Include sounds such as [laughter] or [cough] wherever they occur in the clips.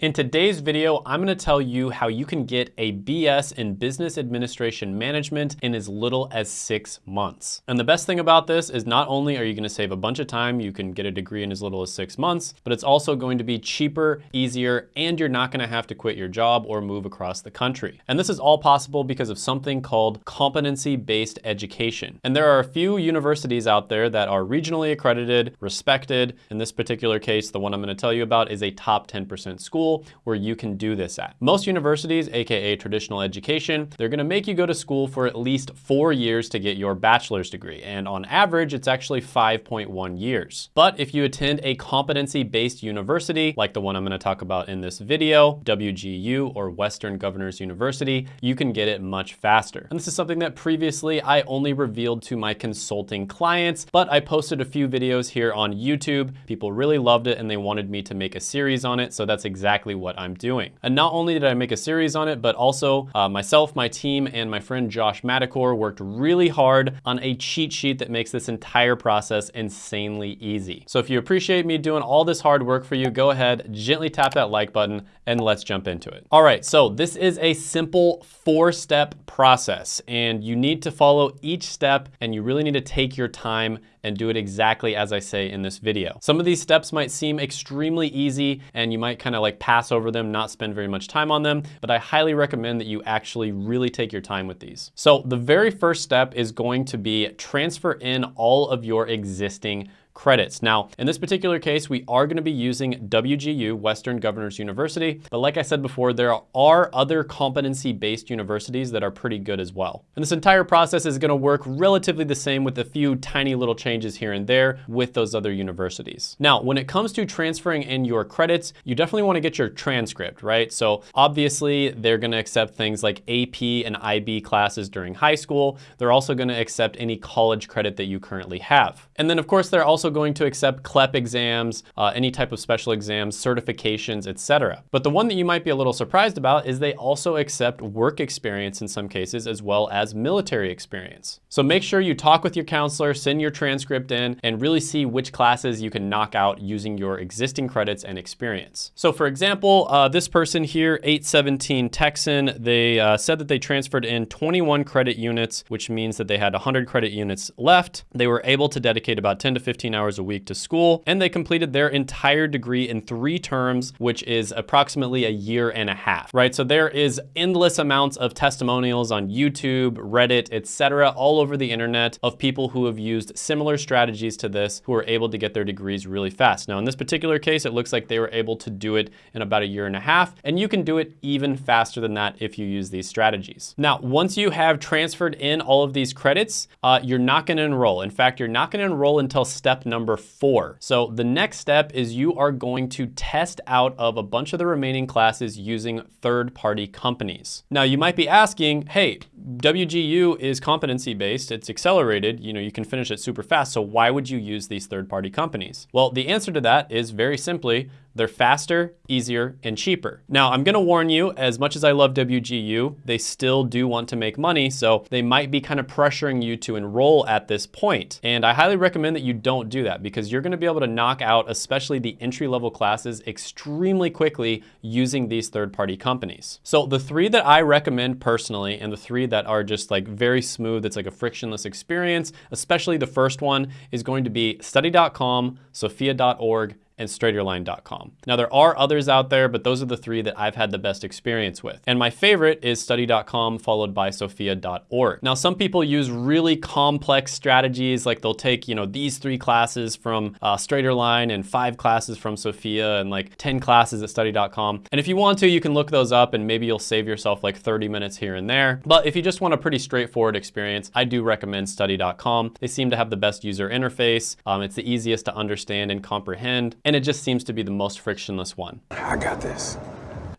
In today's video, I'm gonna tell you how you can get a BS in Business Administration Management in as little as six months. And the best thing about this is not only are you gonna save a bunch of time, you can get a degree in as little as six months, but it's also going to be cheaper, easier, and you're not gonna have to quit your job or move across the country. And this is all possible because of something called competency-based education. And there are a few universities out there that are regionally accredited, respected. In this particular case, the one I'm gonna tell you about is a top 10% school school where you can do this at. Most universities, AKA traditional education, they're gonna make you go to school for at least four years to get your bachelor's degree. And on average, it's actually 5.1 years. But if you attend a competency-based university, like the one I'm gonna talk about in this video, WGU or Western Governors University, you can get it much faster. And this is something that previously I only revealed to my consulting clients, but I posted a few videos here on YouTube. People really loved it and they wanted me to make a series on it. So that's exactly exactly what I'm doing. And not only did I make a series on it, but also uh, myself, my team, and my friend Josh Madakor worked really hard on a cheat sheet that makes this entire process insanely easy. So if you appreciate me doing all this hard work for you, go ahead, gently tap that like button, and let's jump into it. All right, so this is a simple four-step process, and you need to follow each step, and you really need to take your time and do it exactly as I say in this video. Some of these steps might seem extremely easy and you might kind of like pass over them, not spend very much time on them, but I highly recommend that you actually really take your time with these. So the very first step is going to be transfer in all of your existing credits. Now, in this particular case, we are gonna be using WGU, Western Governors University, but like I said before, there are other competency-based universities that are pretty good as well. And this entire process is gonna work relatively the same with a few tiny little changes here and there with those other universities. Now, when it comes to transferring in your credits, you definitely wanna get your transcript, right? So obviously, they're gonna accept things like AP and IB classes during high school. They're also gonna accept any college credit that you currently have. And then of course, they're also going to accept CLEP exams, uh, any type of special exams, certifications, etc. But the one that you might be a little surprised about is they also accept work experience in some cases as well as military experience. So make sure you talk with your counselor, send your transcript in, and really see which classes you can knock out using your existing credits and experience. So for example, uh, this person here, 817 Texan, they uh, said that they transferred in 21 credit units, which means that they had 100 credit units left. They were able to dedicate about 10 to 15 hours a week to school, and they completed their entire degree in three terms, which is approximately a year and a half, right? So there is endless amounts of testimonials on YouTube, Reddit, etc., all over the internet of people who have used similar strategies to this who are able to get their degrees really fast. Now, in this particular case, it looks like they were able to do it in about a year and a half, and you can do it even faster than that if you use these strategies. Now, once you have transferred in all of these credits, uh, you're not gonna enroll. In fact, you're not gonna enroll enroll until step number four. So the next step is you are going to test out of a bunch of the remaining classes using third-party companies. Now you might be asking, hey, WGU is competency-based, it's accelerated, you know, you can finish it super fast, so why would you use these third-party companies? Well, the answer to that is very simply, they're faster, easier, and cheaper. Now, I'm gonna warn you, as much as I love WGU, they still do want to make money, so they might be kind of pressuring you to enroll at this point. And I highly recommend that you don't do that because you're gonna be able to knock out, especially the entry-level classes, extremely quickly using these third-party companies. So the three that I recommend personally, and the three that are just like very smooth, it's like a frictionless experience, especially the first one, is going to be study.com, sophia.org, and straighterline.com. Now there are others out there, but those are the three that I've had the best experience with. And my favorite is study.com followed by sophia.org. Now some people use really complex strategies, like they'll take, you know, these three classes from uh, Straighterline and five classes from Sophia and like 10 classes at study.com. And if you want to, you can look those up and maybe you'll save yourself like 30 minutes here and there. But if you just want a pretty straightforward experience, I do recommend study.com. They seem to have the best user interface. Um, it's the easiest to understand and comprehend and it just seems to be the most frictionless one. I got this.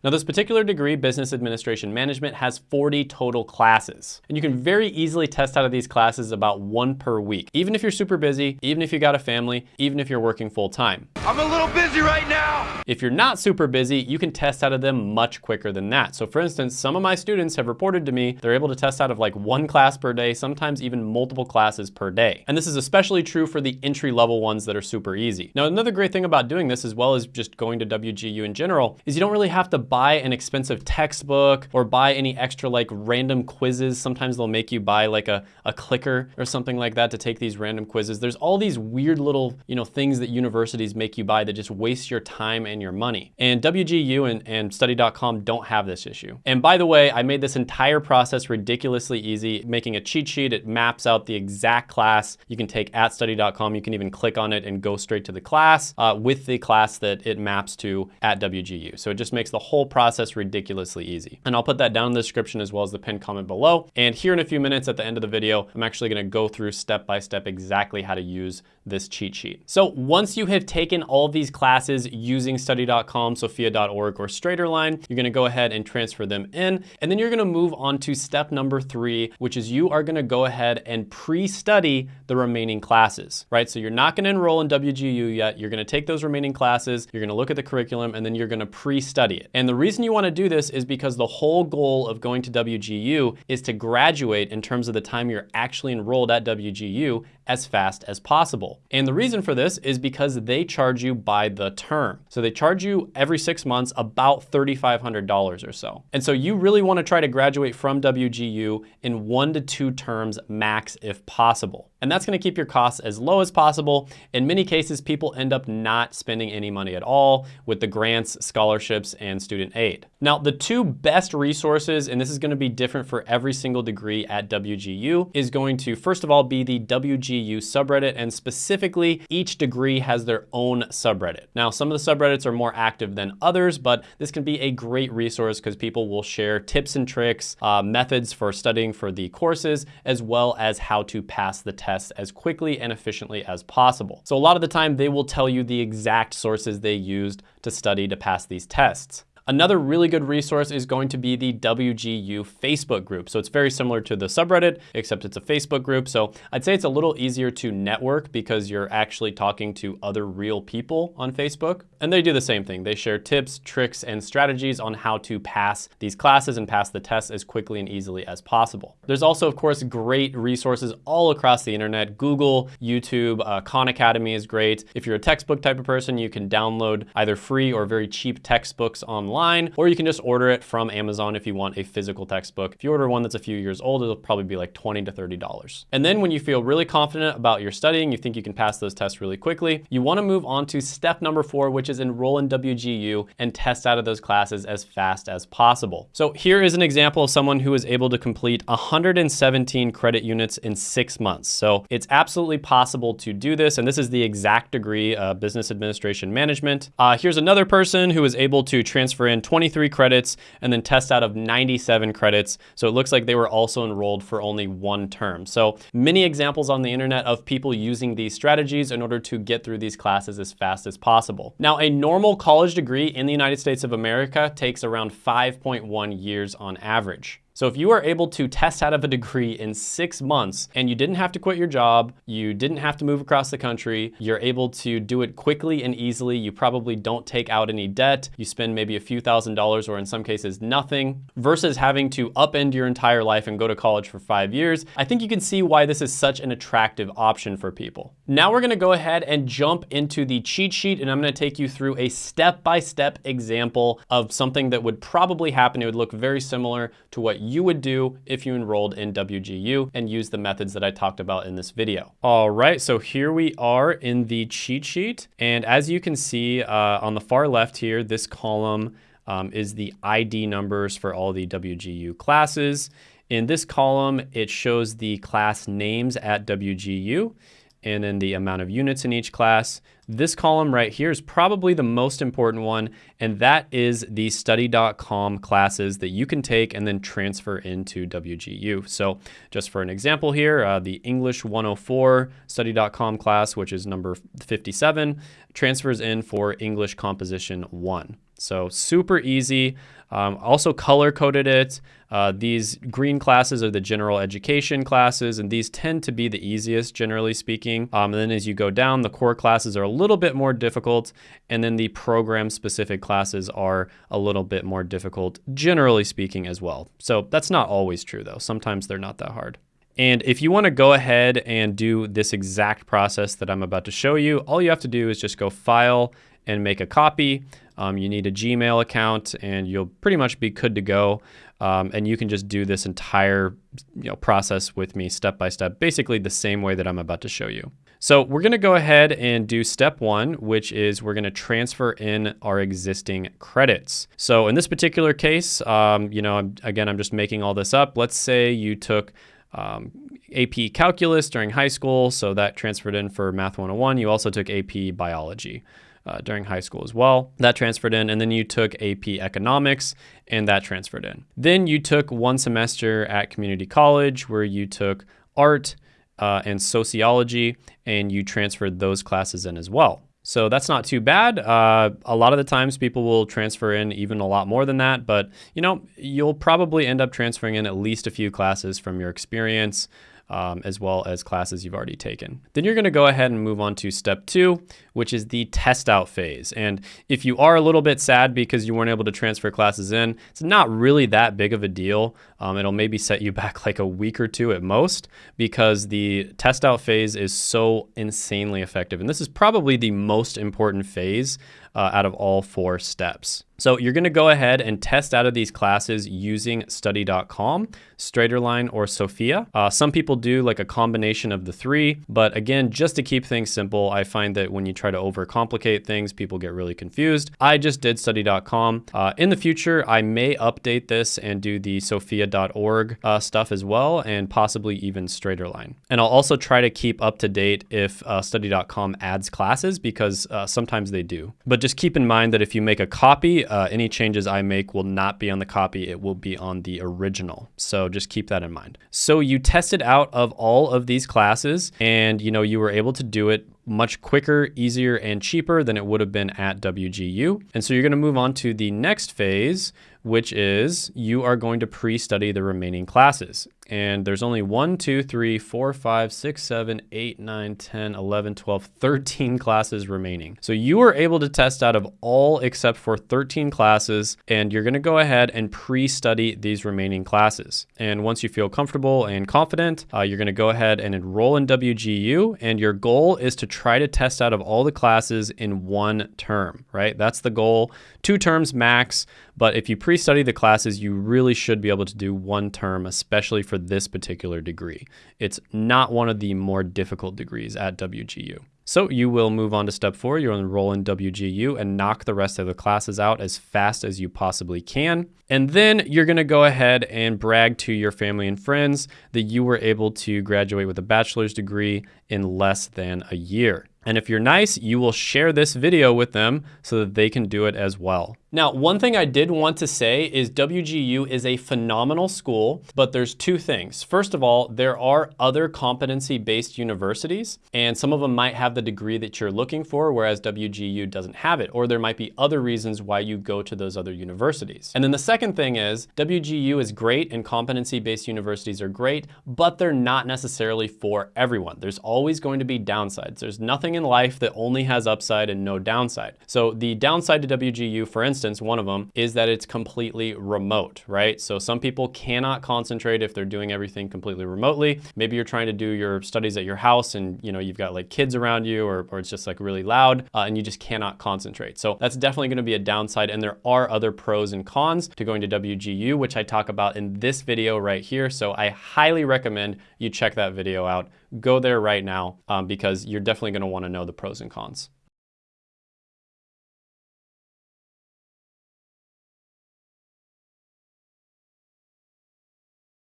Now this particular degree, Business Administration Management, has 40 total classes. And you can very easily test out of these classes about one per week. Even if you're super busy, even if you got a family, even if you're working full time. I'm a little busy right now. If you're not super busy, you can test out of them much quicker than that. So for instance, some of my students have reported to me they're able to test out of like one class per day, sometimes even multiple classes per day. And this is especially true for the entry level ones that are super easy. Now, another great thing about doing this as well as just going to WGU in general is you don't really have to buy an expensive textbook or buy any extra like random quizzes. Sometimes they'll make you buy like a, a clicker or something like that to take these random quizzes. There's all these weird little, you know, things that universities make you buy that just waste your time and your money. And WGU and, and study.com don't have this issue. And by the way, I made this entire process ridiculously easy, making a cheat sheet. It maps out the exact class you can take at study.com. You can even click on it and go straight to the class uh, with the class that it maps to at WGU. So it just makes the whole process ridiculously easy. And I'll put that down in the description as well as the pinned comment below. And here in a few minutes at the end of the video, I'm actually gonna go through step by step exactly how to use this cheat sheet. So once you have taken all of these classes using study.com, sophia.org, or Straighterline, you're gonna go ahead and transfer them in. And then you're gonna move on to step number three, which is you are gonna go ahead and pre-study the remaining classes, right? So you're not gonna enroll in WGU yet. You're gonna take those remaining classes, you're gonna look at the curriculum, and then you're gonna pre-study it. And the reason you wanna do this is because the whole goal of going to WGU is to graduate in terms of the time you're actually enrolled at WGU as fast as possible. And the reason for this is because they charge you by the term. So they charge you every six months about $3,500 or so. And so you really wanna try to graduate from WGU in one to two terms max if possible. And that's gonna keep your costs as low as possible. In many cases, people end up not spending any money at all with the grants, scholarships, and student aid. Now, the two best resources, and this is gonna be different for every single degree at WGU, is going to, first of all, be the WGU subreddit, and specifically, each degree has their own subreddit. Now, some of the subreddits are more active than others, but this can be a great resource because people will share tips and tricks, uh, methods for studying for the courses, as well as how to pass the test tests as quickly and efficiently as possible. So a lot of the time they will tell you the exact sources they used to study to pass these tests. Another really good resource is going to be the WGU Facebook group. So it's very similar to the subreddit, except it's a Facebook group. So I'd say it's a little easier to network because you're actually talking to other real people on Facebook. And they do the same thing. They share tips, tricks, and strategies on how to pass these classes and pass the tests as quickly and easily as possible. There's also, of course, great resources all across the internet. Google, YouTube, uh, Khan Academy is great. If you're a textbook type of person, you can download either free or very cheap textbooks online online, or you can just order it from Amazon if you want a physical textbook. If you order one that's a few years old, it'll probably be like 20 to $30. And then when you feel really confident about your studying, you think you can pass those tests really quickly, you wanna move on to step number four, which is enroll in WGU and test out of those classes as fast as possible. So here is an example of someone who was able to complete 117 credit units in six months. So it's absolutely possible to do this. And this is the exact degree, uh, Business Administration Management. Uh, here's another person who was able to transfer in 23 credits and then test out of 97 credits. So it looks like they were also enrolled for only one term. So many examples on the internet of people using these strategies in order to get through these classes as fast as possible. Now, a normal college degree in the United States of America takes around 5.1 years on average. So if you are able to test out of a degree in six months and you didn't have to quit your job, you didn't have to move across the country, you're able to do it quickly and easily, you probably don't take out any debt, you spend maybe a few thousand dollars or in some cases nothing, versus having to upend your entire life and go to college for five years, I think you can see why this is such an attractive option for people. Now we're gonna go ahead and jump into the cheat sheet and I'm gonna take you through a step-by-step -step example of something that would probably happen. It would look very similar to what you would do if you enrolled in WGU and use the methods that I talked about in this video. All right, so here we are in the cheat sheet. And as you can see uh, on the far left here, this column um, is the ID numbers for all the WGU classes. In this column, it shows the class names at WGU and then the amount of units in each class. This column right here is probably the most important one, and that is the study.com classes that you can take and then transfer into WGU. So just for an example here, uh, the English 104 study.com class, which is number 57, transfers in for English Composition 1. So super easy. Um, also color coded it. Uh, these green classes are the general education classes, and these tend to be the easiest, generally speaking. Um, and then as you go down, the core classes are a little bit more difficult, and then the program specific classes are a little bit more difficult, generally speaking, as well. So that's not always true, though. Sometimes they're not that hard. And if you want to go ahead and do this exact process that I'm about to show you, all you have to do is just go File and make a copy. Um, you need a Gmail account and you'll pretty much be good to go. Um, and you can just do this entire you know, process with me step by step, basically the same way that I'm about to show you. So we're gonna go ahead and do step one, which is we're gonna transfer in our existing credits. So in this particular case, um, you know, again, I'm just making all this up. Let's say you took um, AP Calculus during high school, so that transferred in for Math 101. You also took AP Biology uh, during high school as well. That transferred in. And then you took AP Economics and that transferred in. Then you took one semester at community college where you took art uh, and sociology and you transferred those classes in as well. So that's not too bad. Uh, a lot of the times people will transfer in even a lot more than that, but you know, you'll probably end up transferring in at least a few classes from your experience um, as well as classes you've already taken. Then you're gonna go ahead and move on to step two, which is the test out phase. And if you are a little bit sad because you weren't able to transfer classes in, it's not really that big of a deal. Um, it'll maybe set you [laughs] back like a week or two at most because the test out phase is so insanely effective. And this is probably the most important phase uh, out of all four steps. So you're gonna go ahead and test out of these classes using study.com, Straighterline, or Sophia. Uh, some people do like a combination of the three, but again, just to keep things simple, I find that when you try to overcomplicate things, people get really confused. I just did study.com. Uh, in the future, I may update this and do the sophia.org uh, stuff as well, and possibly even Straighterline. And I'll also try to keep up to date if uh, study.com adds classes because uh, sometimes they do. But just keep in mind that if you make a copy, uh, any changes I make will not be on the copy, it will be on the original. So just keep that in mind. So you tested out of all of these classes and you know you were able to do it much quicker, easier, and cheaper than it would have been at WGU. And so you're gonna move on to the next phase, which is you are going to pre-study the remaining classes. And there's only one, two, three, four, five, six, seven, eight, nine, 10, 11, 12, 13 [laughs] classes remaining. So you are able to test out of all except for 13 classes, and you're gonna go ahead and pre-study these remaining classes. And once you feel comfortable and confident, uh, you're gonna go ahead and enroll in WGU, and your goal is to try to test out of all the classes in one term, right? That's the goal, two terms max, but if you pre-study the classes, you really should be able to do one term, especially for this particular degree. It's not one of the more difficult degrees at WGU. So you will move on to step four, you'll enroll in WGU and knock the rest of the classes out as fast as you possibly can. And then you're gonna go ahead and brag to your family and friends that you were able to graduate with a bachelor's degree in less than a year. And if you're nice, you will share this video with them so that they can do it as well. Now, one thing I did want to say is WGU is a phenomenal school, but there's two things. First of all, there are other competency-based universities, and some of them might have the degree that you're looking for, whereas WGU doesn't have it, or there might be other reasons why you go to those other universities. And then the second thing is WGU is great and competency-based universities are great, but they're not necessarily for everyone. There's always going to be downsides. There's nothing in life that only has upside and no downside. So the downside to WGU, for instance, instance, one of them is that it's completely remote, right? So some people cannot concentrate if they're doing everything completely remotely. Maybe you're trying to do your studies at your house and you know you've got like kids around you or, or it's just like really loud uh, and you just cannot concentrate. So that's definitely gonna be a downside and there are other pros and cons to going to WGU, which I talk about in this video right here. So I highly recommend you check that video out. Go there right now um, because you're definitely gonna wanna know the pros and cons.